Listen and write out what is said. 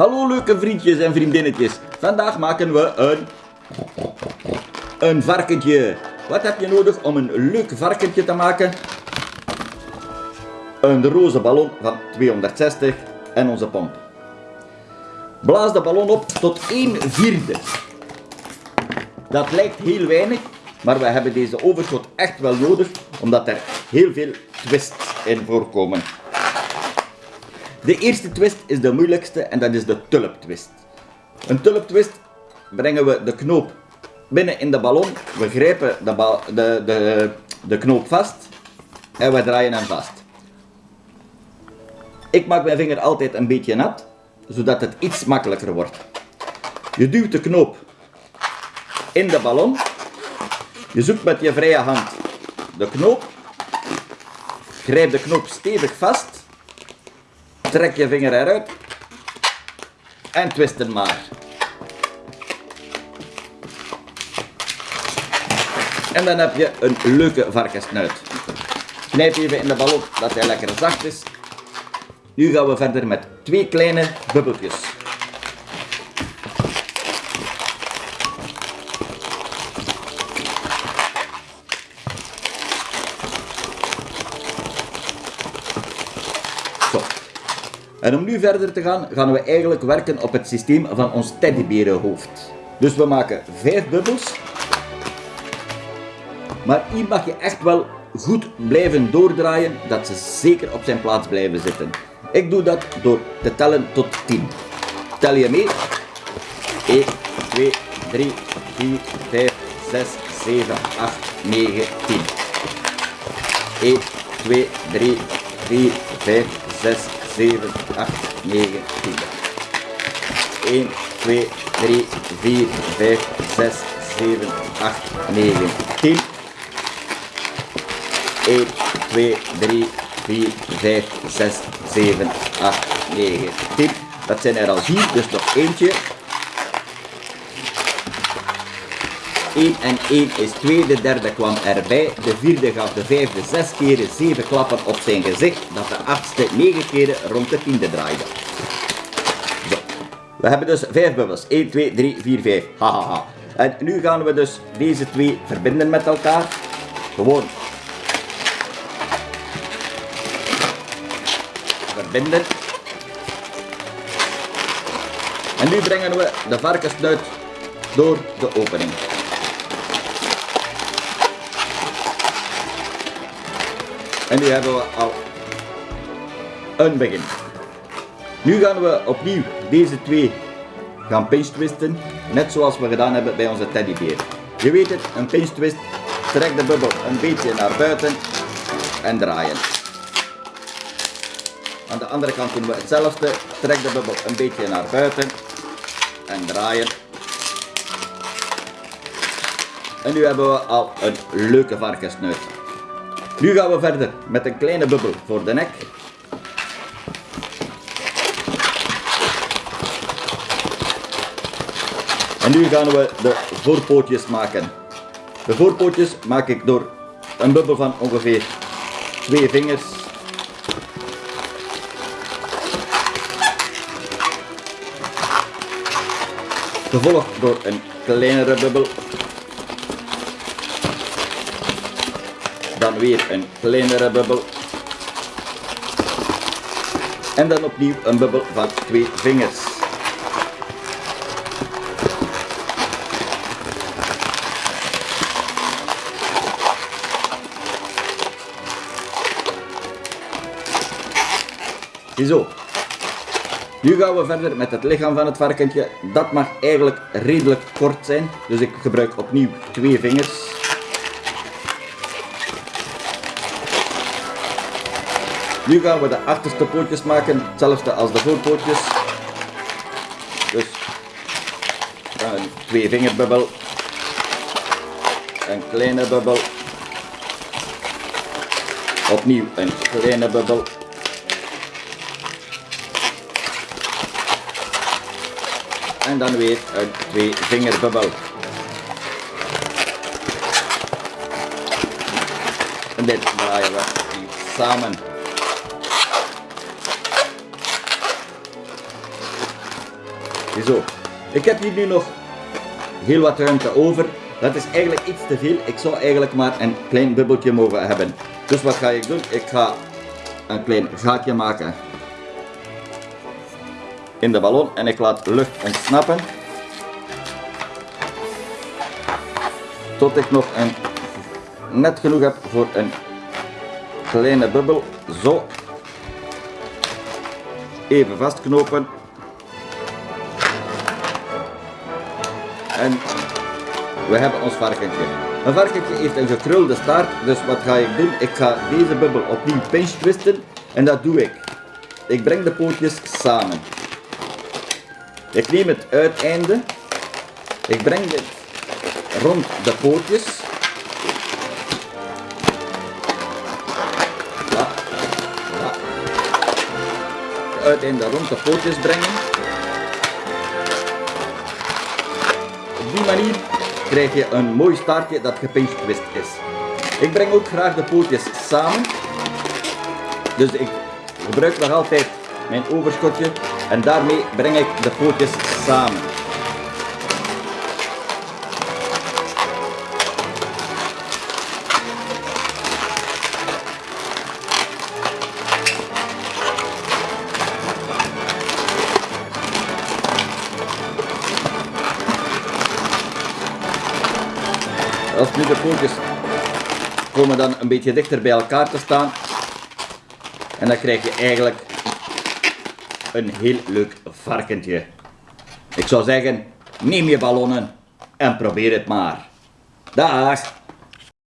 Hallo leuke vriendjes en vriendinnetjes. Vandaag maken we een... Een varkentje. Wat heb je nodig om een leuk varkentje te maken? Een roze ballon van 260 en onze pomp. Blaas de ballon op tot 1 vierde. Dat lijkt heel weinig, maar we hebben deze overschot echt wel nodig, omdat er heel veel twists in voorkomen. De eerste twist is de moeilijkste en dat is de tulptwist. Een tulptwist brengen we de knoop binnen in de ballon, we grijpen de, de, de, de knoop vast en we draaien hem vast. Ik maak mijn vinger altijd een beetje nat, zodat het iets makkelijker wordt. Je duwt de knoop in de ballon, je zoekt met je vrije hand de knoop, grijp de knoop stevig vast Trek je vinger eruit. En twist hem maar. En dan heb je een leuke varkensnuit. Knijp even in de ballon dat hij lekker zacht is. Nu gaan we verder met twee kleine bubbeltjes. En om nu verder te gaan, gaan we eigenlijk werken op het systeem van ons teddyberenhoofd. Dus we maken vijf bubbels. Maar hier mag je echt wel goed blijven doordraaien, dat ze zeker op zijn plaats blijven zitten. Ik doe dat door te tellen tot 10. Tel je mee? 1, 2, 3, 4, 5, 6, 7, 8, 9, 10. 1, 2, 3, 4, 5, 6, 7, 8, 9, 10. 1, 2, 3, 4, 5, 6, 7, 8, 9, 10. 1, 2, 3, 4, 5, 6, 7, 8, 9, 10. Dat zijn er al vier, dus nog eentje. 1 en 1 is 2, de derde kwam erbij, de vierde gaf de vijfde 6 keren 7 klappen op zijn gezicht, dat de achtste 9 keren rond de tiende draaide. Zo. We hebben dus 5 bubbels, 1, 2, 3, 4, 5, hahaha. En nu gaan we dus deze twee verbinden met elkaar, gewoon verbinden. En nu brengen we de varkensnuit door de opening. En nu hebben we al een begin. Nu gaan we opnieuw deze twee gaan pinch twisten, net zoals we gedaan hebben bij onze teddybeer. Je weet het, een pinch twist, trek de bubbel een beetje naar buiten en draaien. Aan de andere kant doen we hetzelfde, trek de bubbel een beetje naar buiten en draaien. En nu hebben we al een leuke varkensnuit. Nu gaan we verder met een kleine bubbel voor de nek. En nu gaan we de voorpootjes maken. De voorpootjes maak ik door een bubbel van ongeveer twee vingers. Gevolgd door een kleinere bubbel Dan weer een kleinere bubbel. En dan opnieuw een bubbel van twee vingers. Ziezo. Nu gaan we verder met het lichaam van het varkentje. Dat mag eigenlijk redelijk kort zijn. Dus ik gebruik opnieuw twee vingers. Nu gaan we de achterste pootjes maken, hetzelfde als de voorpootjes. Dus een twee vingerbubbel, een kleine bubbel, opnieuw een kleine bubbel. En dan weer een twee vingerbubbel. En dit draaien we samen. Ik heb hier nu nog heel wat ruimte over. Dat is eigenlijk iets te veel. Ik zou eigenlijk maar een klein bubbeltje mogen hebben. Dus wat ga ik doen? Ik ga een klein gaatje maken in de ballon en ik laat lucht ontsnappen. Tot ik nog een, net genoeg heb voor een kleine bubbel. Zo. Even vastknopen. En we hebben ons varkentje. Een varkentje heeft een gekrulde staart, dus wat ga ik doen? Ik ga deze bubbel opnieuw pinch twisten en dat doe ik. Ik breng de pootjes samen. Ik neem het uiteinde, ik breng dit rond de pootjes. Het uiteinde rond de pootjes brengen. Krijg je een mooi staartje dat gepinchtwist is. Ik breng ook graag de pootjes samen. Dus ik gebruik nog altijd mijn overschotje en daarmee breng ik de pootjes samen. Als nu de pootjes komen dan een beetje dichter bij elkaar te staan. En dan krijg je eigenlijk een heel leuk varkentje. Ik zou zeggen, neem je ballonnen en probeer het maar. Dag!